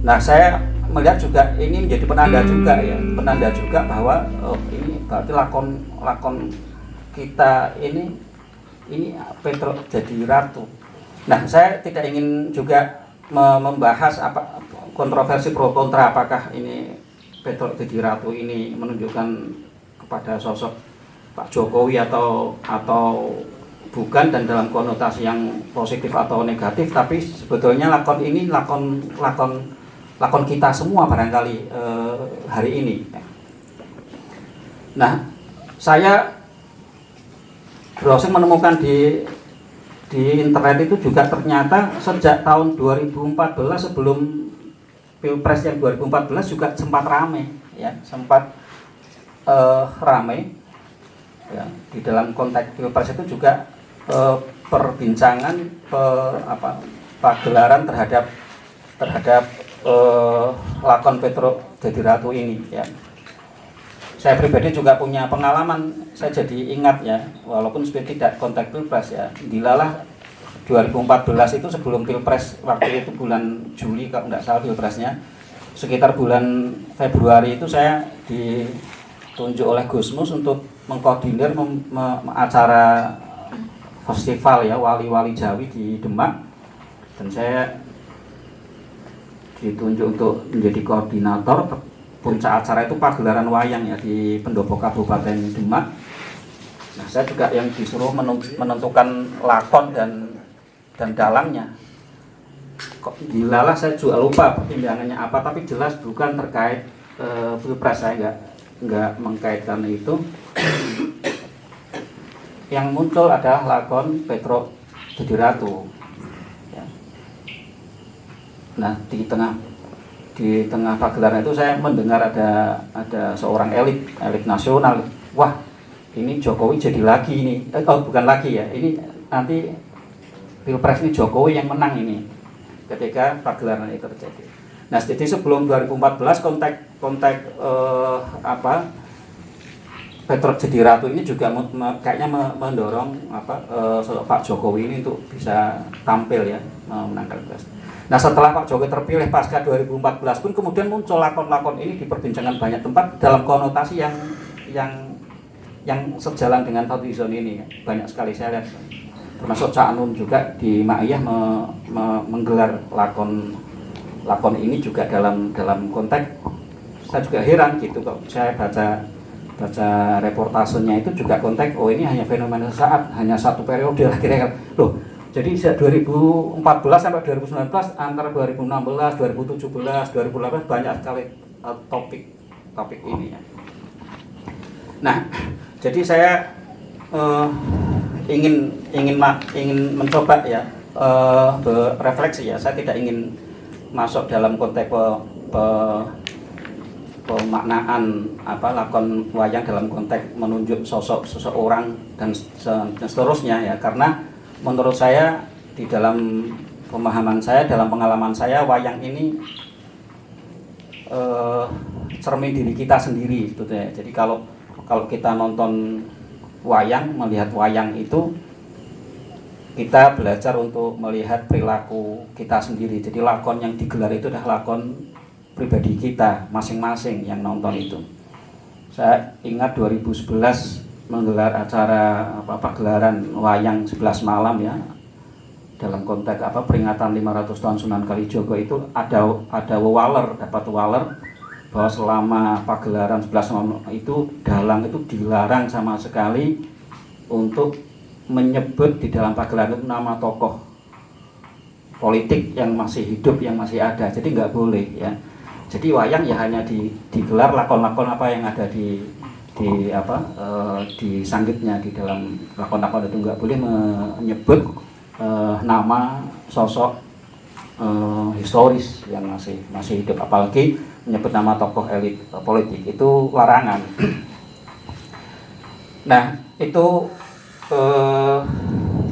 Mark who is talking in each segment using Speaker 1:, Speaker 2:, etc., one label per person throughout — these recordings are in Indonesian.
Speaker 1: Nah, saya melihat juga ini menjadi penanda juga ya, penanda juga bahwa oh, ini berarti lakon lakon kita ini ini Petro jadi ratu. Nah, saya tidak ingin juga membahas apa kontroversi pro kontra apakah ini Petro jadi ratu ini menunjukkan kepada sosok Pak Jokowi atau atau bukan dan dalam konotasi yang positif atau negatif tapi sebetulnya lakon ini lakon lakon lakon kita semua barangkali eh, hari ini. Nah saya browsing menemukan di di internet itu juga ternyata sejak tahun 2014 sebelum pilpres yang 2014 juga sempat ramai ya sempat uh, ramai ya, di dalam konteks pilpres itu juga uh, perbincangan pe, apa pagelaran terhadap terhadap uh, lakon Petro jadi ratu ini ya. Saya pribadi juga punya pengalaman saya jadi ingat ya. Walaupun sebenarnya tidak konteks pilpres ya. Dilalah 2014 itu sebelum pilpres waktu itu bulan Juli kalau tidak salah pilpresnya. Sekitar bulan Februari itu saya ditunjuk oleh Gusmus untuk mengkoordinir mem, me, acara festival ya wali-wali Jawi di Demak. Dan saya ditunjuk untuk menjadi koordinator puncak acara itu pagelaran wayang ya di pendopo Kabupaten Demak. Nah saya juga yang disuruh menentukan lakon dan dan dalangnya. Kok dilalah saya juga lupa pertimbangannya apa tapi jelas bukan terkait e, pilpres. Saya nggak nggak mengkaitkan itu. Yang muncul adalah lakon Petro jadi ratu. ya. Nah di tengah di tengah pagelaran itu saya mendengar ada ada seorang elit elit nasional wah ini Jokowi jadi lagi ini eh, oh bukan lagi ya ini nanti pilpres ini Jokowi yang menang ini ketika pagelaran itu terjadi. Nah, jadi sebelum 2014 kontak kontak eh, apa Petro jadi ratu ini juga kayaknya me, mendorong apa eh, Pak Jokowi ini untuk bisa tampil ya menangkan pilpres. Nah setelah Pak Jokowi terpilih pasca 2014 pun kemudian muncul lakon-lakon ini diperbincangkan banyak tempat dalam konotasi yang yang yang sejalan dengan Zone ini. Ya. banyak sekali saya lihat. Termasuk Cak Nun juga di Ma'iyah me, me, menggelar lakon lakon ini juga dalam dalam konteks. Saya juga heran gitu kok. Saya baca baca reportasenya itu juga konteks oh ini hanya fenomena saat hanya satu periode. Lah kira-kira loh jadi sejak 2014 sampai 2019 antara 2016 2017 2018 banyak sekali uh, topik topik ini ya. Nah jadi saya uh, ingin ingin ingin mencoba ya uh, berefleksi ya. Saya tidak ingin masuk dalam konteks pe, pe, pemaknaan apa lakon wayang dalam konteks menunjuk sosok seseorang dan, dan seterusnya ya. Karena menurut saya di dalam pemahaman saya dalam pengalaman saya wayang ini uh, cermin diri kita sendiri sebetulnya jadi kalau kalau kita nonton wayang, melihat wayang itu kita belajar untuk melihat perilaku kita sendiri. Jadi lakon yang digelar itu adalah lakon pribadi kita masing-masing yang nonton itu. Saya ingat 2011 menggelar acara apa pagelaran wayang 11 malam ya. Dalam konteks apa peringatan 500 tahun Sunan Kalijogo itu ada ada waler dapat waler bahwa selama pagelaran 11 malam itu dalang itu dilarang sama sekali untuk menyebut di dalam pagelaran itu nama tokoh politik yang masih hidup yang masih ada. Jadi nggak boleh ya. Jadi wayang ya hanya di, digelar lakon-lakon apa yang ada di di apa e, di sanggitnya di dalam lakon-lakon itu. Nggak boleh menyebut e, nama sosok e, historis yang masih masih hidup. Apalagi menyebut nama tokoh elit politik. Itu larangan. Nah itu eh,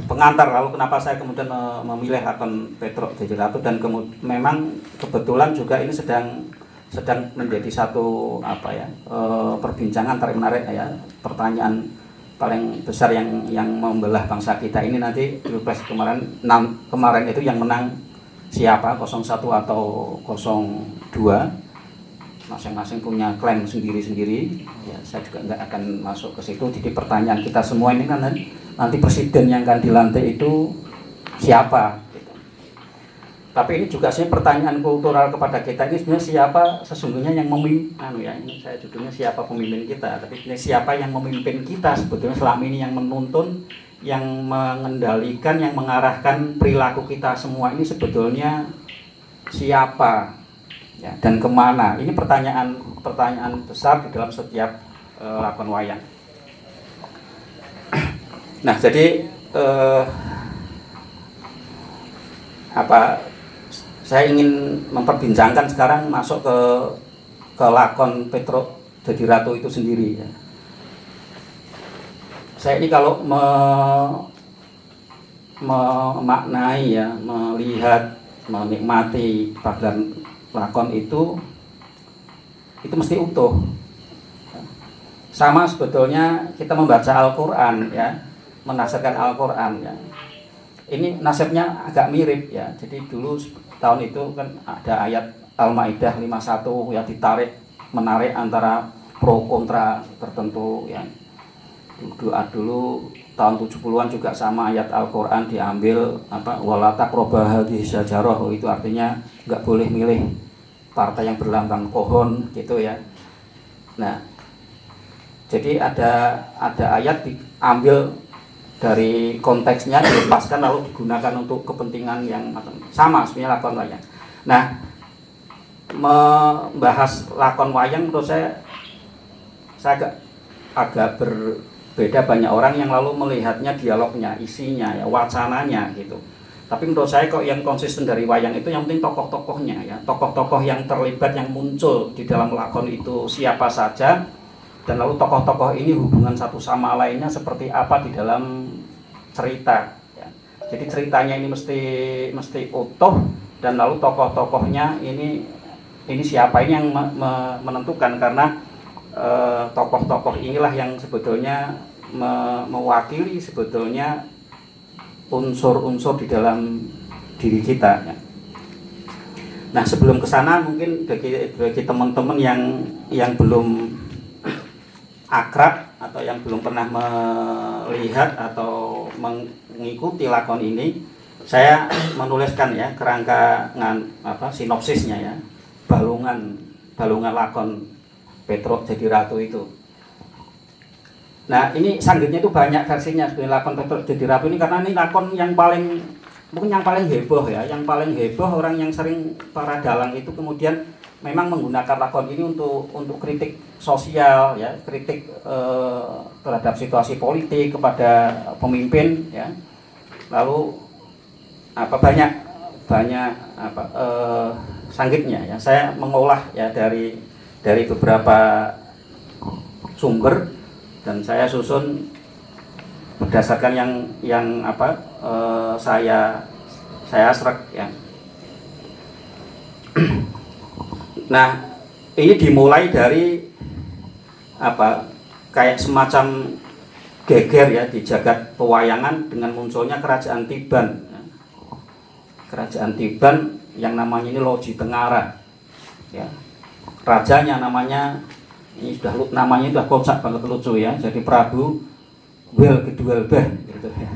Speaker 1: pengantar. Lalu kenapa saya kemudian memilih akun Petro Ratu dan kemudian memang kebetulan juga ini sedang sedang menjadi satu apa ya eh, perbincangan tarik menarik ya. Pertanyaan paling besar yang yang membelah bangsa kita ini nanti pilpres kemarin enam kemarin itu yang menang siapa? 01 atau 02 masing-masing punya klaim sendiri-sendiri. Ya saya juga nggak akan masuk ke situ. Jadi pertanyaan kita semua ini kan nanti presiden yang akan dilantik itu siapa. Tapi ini juga sih pertanyaan kultural kepada kita ini sebenarnya siapa sesungguhnya yang memimpin anu ya ini saya judulnya siapa pemimpin kita tapi ini siapa yang memimpin kita sebetulnya selama ini yang menuntun yang mengendalikan yang mengarahkan perilaku kita semua ini sebetulnya siapa ya, dan ke mana? Ini pertanyaan pertanyaan besar di dalam setiap uh, lakon wayang. Nah jadi uh, apa saya ingin memperbincangkan sekarang masuk ke ke lakon Petro jadi ratu itu sendiri ya. saya ini kalau me, memaknai ya melihat menikmati pagelaran lakon itu itu mesti utuh. Sama sebetulnya kita membaca Al-Quran ya menafsirkan Al-Quran ya. Ini nasibnya agak mirip ya. Jadi dulu tahun itu kan ada ayat Al-Maidah 51 yang ditarik menarik antara pro kontra tertentu ya doa dulu tahun 70-an juga sama ayat Al-Qur'an diambil apa walata krobah di sajarah itu artinya nggak boleh milih partai yang berlambang pohon gitu ya. Nah, jadi ada ada ayat diambil dari konteksnya dilepaskan lalu digunakan untuk kepentingan yang sama sebenarnya lakon wayang. Nah, membahas lakon wayang menurut saya saya agak agak ber beda banyak orang yang lalu melihatnya dialognya, isinya, ya, wacananya gitu. Tapi menurut saya kok yang konsisten dari wayang itu yang penting tokoh-tokohnya ya, tokoh-tokoh yang terlibat yang muncul di dalam lakon itu siapa saja dan lalu tokoh-tokoh ini hubungan satu sama lainnya seperti apa di dalam cerita. Ya. Jadi ceritanya ini mesti mesti utuh dan lalu tokoh-tokohnya ini ini siapa ini yang me, me, menentukan karena eh, tokoh-tokoh inilah yang sebetulnya me mewakili sebetulnya unsur-unsur di dalam diri kita. Ya. Nah sebelum ke sana mungkin bagi bagi teman-teman yang yang belum akrab atau yang belum pernah melihat atau mengikuti lakon ini, saya menuliskan ya kerangka ngan, apa sinopsisnya ya. Balungan balungan lakon Petro jadi ratu itu. Nah ini sanggitnya itu banyak versinya sebenarnya lakon Petruk jadi ratu ini karena ini lakon yang paling mungkin yang paling heboh ya, yang paling heboh orang yang sering para dalang itu kemudian memang menggunakan lakon ini untuk untuk kritik sosial ya, kritik eh, terhadap situasi politik kepada pemimpin ya. Lalu apa banyak banyak apa eh, sanggitnya ya. Saya mengolah ya dari dari beberapa sumber dan saya susun berdasarkan yang yang apa uh, saya saya serak ya. Nah ini dimulai dari apa kayak semacam geger ya di jagat pewayangan dengan munculnya kerajaan Tiban. Kerajaan Tiban yang namanya ini Loji Tengara ya. Rajanya namanya ini sudah namanya sudah kocak banget lucu ya. Jadi Prabu Wel Bah gitu. Ya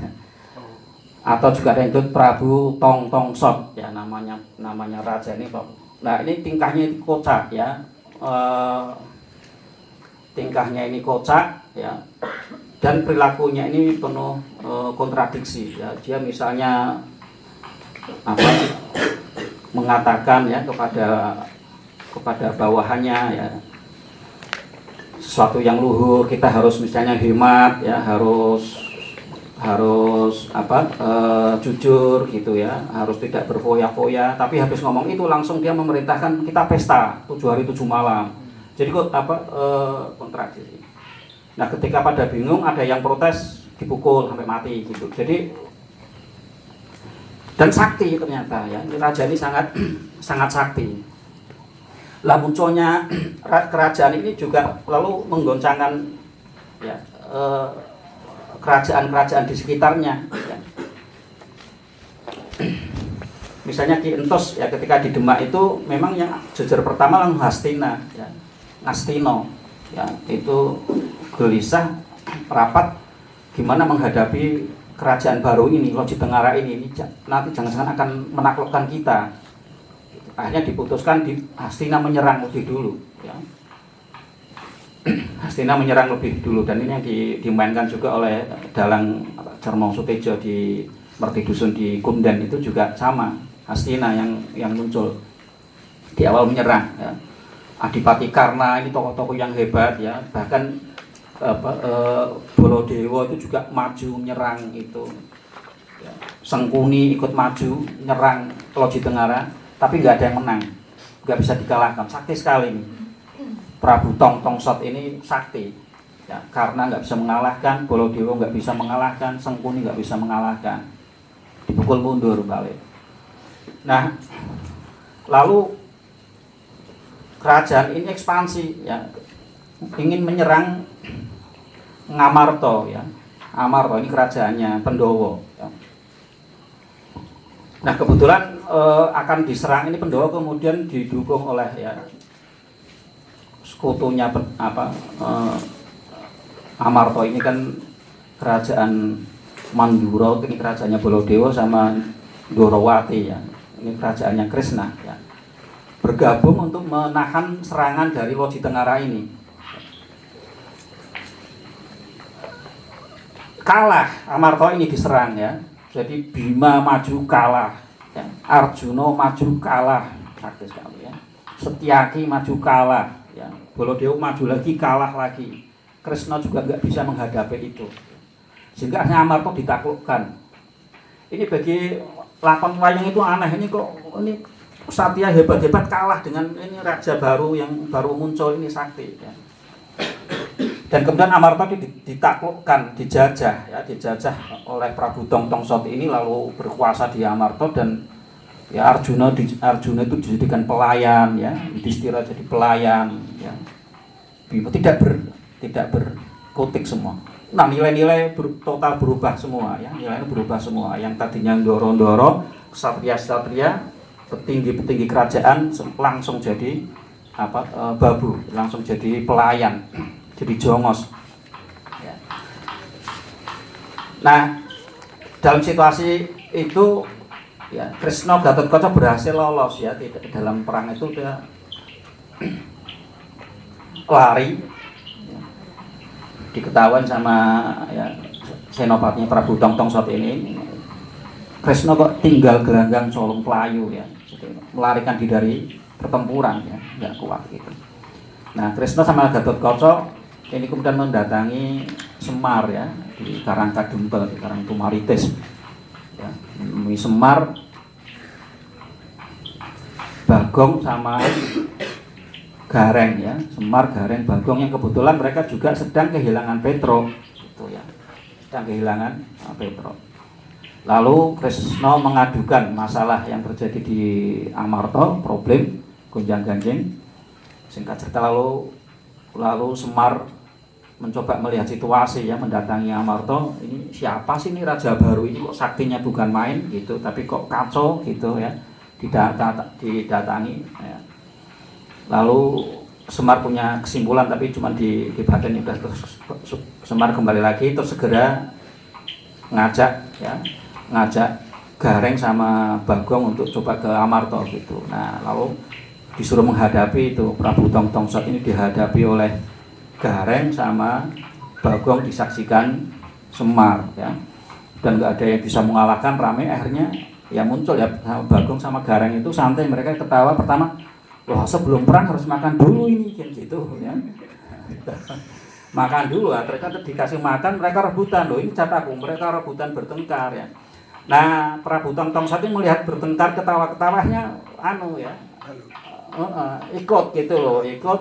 Speaker 1: atau juga ada yang itu Prabu Tong Tong Sot ya namanya namanya raja ini Pak nah ini tingkahnya itu kocak ya. E, tingkahnya ini kocak ya. Dan perilakunya ini penuh e, kontradiksi ya. Dia misalnya apa mengatakan ya kepada kepada bawahannya ya. Sesuatu yang luhur kita harus misalnya hemat ya harus harus apa e, jujur gitu ya. Harus tidak berfoya-foya. Tapi habis ngomong itu langsung dia memerintahkan kita pesta tujuh hari tujuh malam. Jadi kok apa e, kontradiksi. Nah ketika pada bingung ada yang protes dipukul sampai mati gitu. Jadi dan sakti ternyata ya. Raja ini sangat sangat sakti. Lah munculnya kerajaan ini juga lalu menggoncangkan ya eh, kerajaan-kerajaan di sekitarnya. Ya. misalnya Ki Entos ya ketika di Demak itu memang yang jujur pertama langsung Hastina ya Ngastino ya itu gelisah rapat gimana menghadapi kerajaan baru ini Loji Tengara ini, ini nanti jangan-jangan akan menaklukkan kita akhirnya diputuskan di Hastina menyerang lebih dulu ya. Hastina menyerang lebih dulu dan ini yang di, dimainkan juga oleh dalang Cermong Sutejo di Merti Dusun di Kunden itu juga sama. Hastina yang yang muncul di awal menyerang ya. Adipati Karna ini tokoh-tokoh yang hebat ya. Bahkan apa eh, Bolodewo itu juga maju menyerang itu. Ya. Sengkuni ikut maju nyerang Loji Tengara tapi nggak ada yang menang. Nggak bisa dikalahkan. Sakti sekali ini Prabu Tong Tongsot ini sakti. Ya, karena nggak bisa mengalahkan Bolodewo nggak bisa mengalahkan Sengkuni nggak bisa mengalahkan. Dipukul mundur balik. Nah lalu kerajaan ini ekspansi ya. Ingin menyerang Ngamarto ya. Amarto ini kerajaannya Pendowo ya. nah kebetulan eh, akan diserang ini Pendowo kemudian didukung oleh ya sekutunya apa eh, Amarto ini kan kerajaan Manduro ini kerajaannya Bolodewo sama Dorowati ya. Ini kerajaannya Krishna ya. Bergabung untuk menahan serangan dari Loji Tengara ini. Kalah Amarto ini diserang ya. Jadi Bima maju kalah ya. Arjuna maju kalah praktis sekali ya Setiaki maju kalah ya. Bolodewo maju lagi kalah lagi. Krishna juga nggak bisa menghadapi itu. Sehingga Amarto ditaklukkan. Ini bagi lakon wayang itu aneh. Ini kok ini Satya hebat-hebat kalah dengan ini raja baru yang baru muncul ini sakti ya. dan kemudian Amarto ditaklukkan dijajah ya dijajah oleh Prabu Tong Tongsot ini lalu berkuasa di Amarto dan ya Arjuna di, Arjuna itu dijadikan pelayan ya. Yudhistira jadi pelayan ya. Bima tidak ber tidak berkutik semua. Nah nilai-nilai ber, total berubah semua ya. Nilainya berubah semua. Yang tadinya doro-doro satria-satria petinggi-petinggi kerajaan langsung jadi apa e, babu langsung jadi pelayan jadi jongos ya. nah dalam situasi itu ya Krishna Gatot Kaca berhasil lolos ya tidak dalam perang itu dia lari. Ya, diketahuan sama ya senopatinya Prabu Tong Tongsot ini. Krishna kok tinggal gelanggang colong pelayu ya melarikan diri dari pertempuran ya nggak kuat gitu. Nah Krishna sama Gatot Kaca ini kemudian mendatangi Semar ya di Karangkadempel di Karangtumaritis ya, Semar Bagong sama Gareng ya. Semar Gareng Bagong yang kebetulan mereka juga sedang kehilangan Petro itu ya. Sedang kehilangan uh, Petro. Lalu Krisno mengadukan masalah yang terjadi di Amarto problem gonjang ganjing singkat cerita lalu lalu Semar mencoba melihat situasi ya mendatangi Amarto ini siapa sih ini raja baru ini? Kok saktinya bukan main gitu tapi kok kacau gitu ya didatangi ya. lalu Semar punya kesimpulan tapi cuma di, di badan udah terus Semar kembali lagi terus segera ngajak ya ngajak Gareng sama Bagong untuk coba ke Amarto gitu. Nah lalu disuruh menghadapi itu Prabu Tong Tongsot ini dihadapi oleh Gareng sama Bagong disaksikan Semar ya. Dan nggak ada yang bisa mengalahkan rame akhirnya ya muncul ya Bagong sama Gareng itu santai mereka ketawa pertama wah sebelum perang harus makan dulu ini kan gitu ya. Makan dulu ya mereka dikasih makan mereka rebutan. Loh ini cataku mereka rebutan bertengkar ya. Nah Prabu Tong Tong Sati melihat bertengkar ketawa-ketawanya anu ya uh, uh, ikut gitu loh ikut.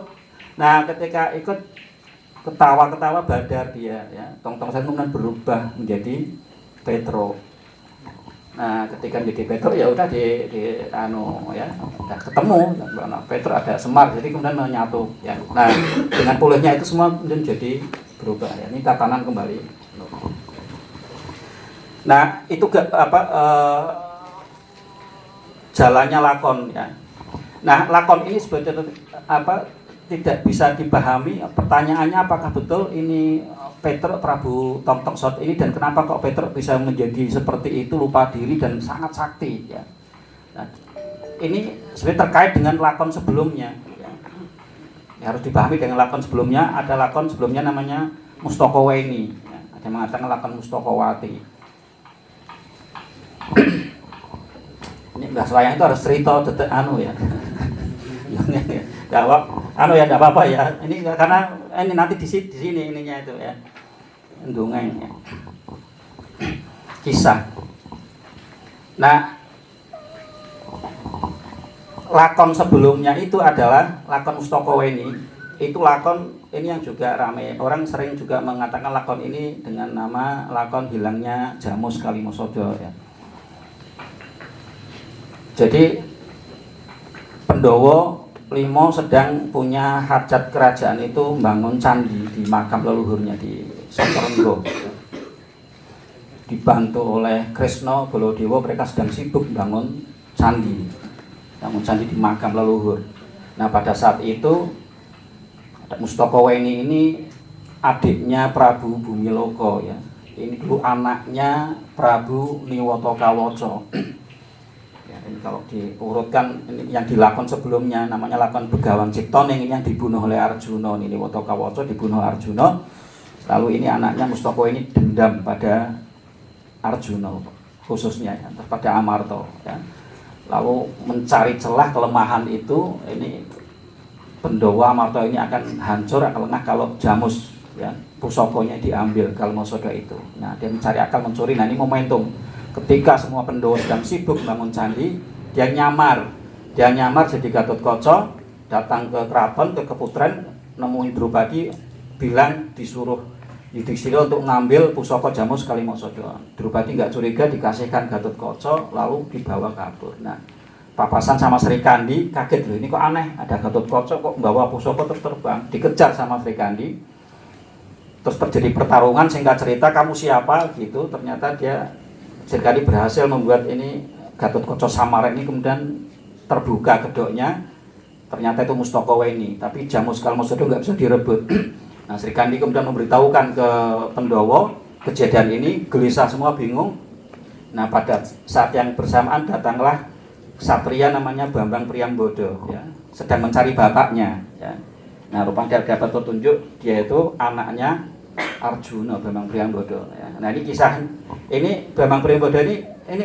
Speaker 1: Nah ketika ikut ketawa-ketawa badar dia ya Tong Tong Sati kemudian berubah menjadi Petro Nah, ketika jadi Petro ya udah di, di anu ya, udah ketemu nah, Petro ada Semar, jadi kemudian menyatu ya. Nah, dengan pulihnya itu semua kemudian jadi berubah ya. Ini tatanan kembali. Nah, itu gak, apa uh, jalannya lakon ya. Nah, lakon ini sebetulnya apa tidak bisa dipahami pertanyaannya apakah betul ini Petruk Prabu Tong Sot ini dan kenapa kok Petruk bisa menjadi seperti itu lupa diri dan sangat sakti ya. Nah, ini sebenarnya terkait dengan lakon sebelumnya ya. ya. harus dipahami dengan lakon sebelumnya ada lakon sebelumnya namanya Mustokoweni ya. ada yang mengatakan lakon Mustokowati ini Mbah Swayang itu harus cerita detek anu ya jawab anu ya tidak apa-apa ya. Ini karena ini nanti di sini, di sini ininya itu ya. Dongeng ya. kisah. Nah lakon sebelumnya itu adalah lakon Mustokoweni itu lakon ini yang juga ramai orang sering juga mengatakan lakon ini dengan nama lakon hilangnya Jamus Kalimosodo ya. Jadi Pendowo Limo sedang punya hajat kerajaan itu membangun candi di makam leluhurnya di Sotorenggo. Dibantu oleh Krisno Bolodewo mereka sedang sibuk membangun candi, bangun candi di makam leluhur. Nah pada saat itu Mustoko Weni ini adiknya Prabu Bumiloko ya. Ini dulu anaknya Prabu Niwoto Kawoco kalau diurutkan yang dilakon sebelumnya namanya lakon Begawan Ciptoning ini yang dibunuh oleh Arjuna ini Wotokawoco dibunuh Arjuna. Lalu ini anaknya Mustoko ini dendam pada Arjuna khususnya ya, pada Amarto ya. lalu mencari celah kelemahan itu ini Pendowa Amarto ini akan hancur akan lengah kalau Jamus ya pusokonya diambil kalau Kalmosodo itu. Nah dia mencari akal mencuri nah ini momentum. Ketika semua Pendowo sedang sibuk bangun candi dia nyamar dia nyamar jadi Gatot Koco datang ke keraton ke keputren nemuin Drupadi bilang disuruh Yudhistira untuk ngambil pusaka Jamus Kalimosodo. Drupadi nggak curiga dikasihkan Gatot Koco lalu dibawa kabur. Nah, papasan sama Sri Kandi kaget loh ini kok aneh ada Gatot Koco kok membawa pusaka terus terbang dikejar sama Sri Kandi terus terjadi pertarungan singkat cerita kamu siapa gitu ternyata dia Sirkadi berhasil membuat ini Gatot Koco Samara ini kemudian terbuka kedoknya ternyata itu Mustoko ini tapi Jamus Kalmosodo nggak bisa direbut. Nah Sri Kandi kemudian memberitahukan ke Pendowo kejadian ini gelisah semua bingung. Nah pada saat yang bersamaan datanglah Satria namanya Bambang Priambodo ya sedang mencari bapaknya ya. Nah rupanya dia dapat petunjuk dia itu anaknya Arjuna Bambang Priambodo ya. Nah ini kisah. Ini Bambang Priambodo ini ini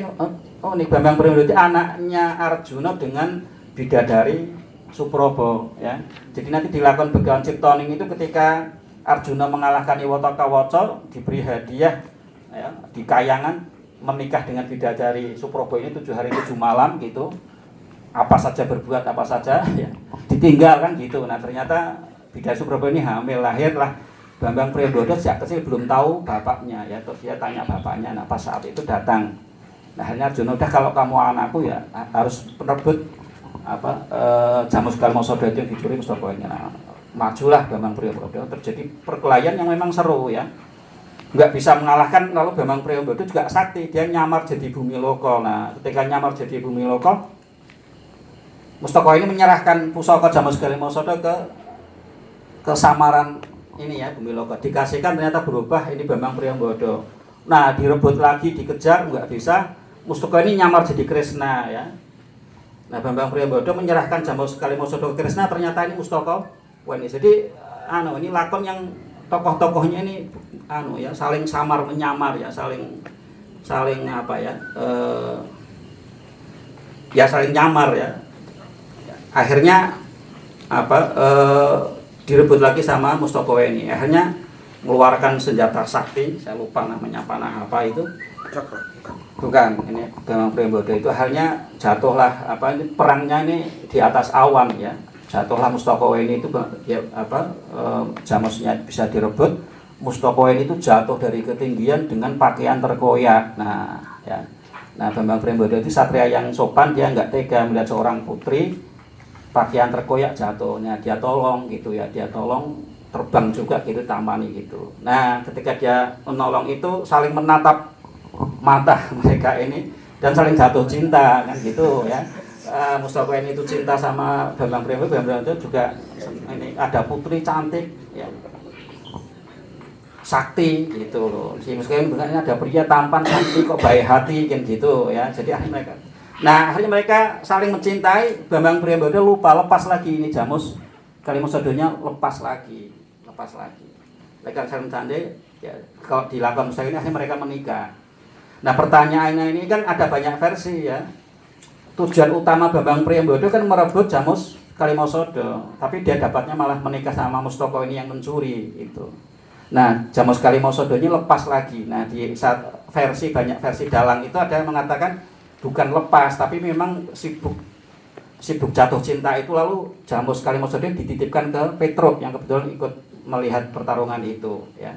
Speaker 1: oh, ini Bambang Priambodo itu anaknya Arjuna dengan bidadari Suprobo ya. Jadi nanti dilakukan Begawan Ciptoning itu ketika Arjuna mengalahkan Iwata Kawaca diberi hadiah ya, di kayangan menikah dengan bidadari Suprobo ini tujuh hari tujuh malam gitu. Apa saja berbuat apa saja ya ditinggalkan gitu. Nah ternyata bidadari Suprobo ini hamil lahirlah Bambang Priambodo sejak kecil belum tahu bapaknya ya. Terus dia tanya bapaknya nah pas saat itu datang nah hanya Arjuna udah kalau kamu anakku ya harus penerbut apa e, Jamus Kalmosodo itu yang dicuri Mustafa ini nah, majulah Bambang Priambodo terjadi perkelahian yang memang seru ya. Nggak bisa mengalahkan lalu Bambang Priambodo juga sakti. Dia nyamar jadi bumi loko nah ketika nyamar jadi bumi loko Mustafa ini menyerahkan pusaka Jamus Kalmosodo ke kesamaran ini ya Bumi Loka. Dikasihkan ternyata berubah ini Bambang Priambodo nah direbut lagi dikejar nggak bisa Mustoko ini nyamar jadi Krishna ya. Nah Bambang Priambodo menyerahkan Jamus Kalimosodo ke Krishna ternyata ini Mustoko Wah ini. Jadi anu ini lakon yang tokoh-tokohnya ini anu ya saling samar menyamar ya saling saling apa ya eh, ya saling nyamar ya. Akhirnya apa eh, direbut lagi sama Mustoko ini. Akhirnya mengeluarkan senjata sakti saya lupa namanya panah apa itu bukan ini Bambang Priambodo itu akhirnya jatuhlah apa ini perangnya ini di atas awan ya. Jatuhlah Mustoko ini itu ya apa e, jamusnya bisa direbut. Mustoko ini itu jatuh dari ketinggian dengan pakaian terkoyak. Nah ya. Nah Bambang Priambodo itu satria yang sopan dia nggak tega melihat seorang putri pakaian terkoyak jatuhnya. Dia tolong gitu ya dia tolong terbang juga gitu tamani gitu. Nah ketika dia menolong itu saling menatap mata mereka ini dan saling jatuh cinta kan gitu ya. Uh, Mustafa ini itu cinta sama Bambang Priyono Bambang itu juga ini ada putri cantik ya. Sakti gitu loh. Si ini ada pria tampan sakti kok baik hati kan gitu ya. Jadi akhirnya mereka nah akhirnya mereka saling mencintai. Bambang Priyono lupa lepas lagi ini Jamus. Kalimat sodonya lepas lagi lepas lagi. Mereka saling candai ya. Kalau dilakukan Mustafa ini akhirnya mereka menikah Nah pertanyaannya ini kan ada banyak versi ya. Tujuan utama Bambang Priyambodo kan merebut Jamus Kalimosodo, tapi dia dapatnya malah menikah sama Mustoko ini yang mencuri itu. Nah, Jamus Kalimosodo ini lepas lagi. Nah, di saat versi banyak versi dalang itu ada yang mengatakan bukan lepas, tapi memang sibuk sibuk jatuh cinta itu lalu Jamus Kalimosodo dititipkan ke Petruk yang kebetulan ikut melihat pertarungan itu ya.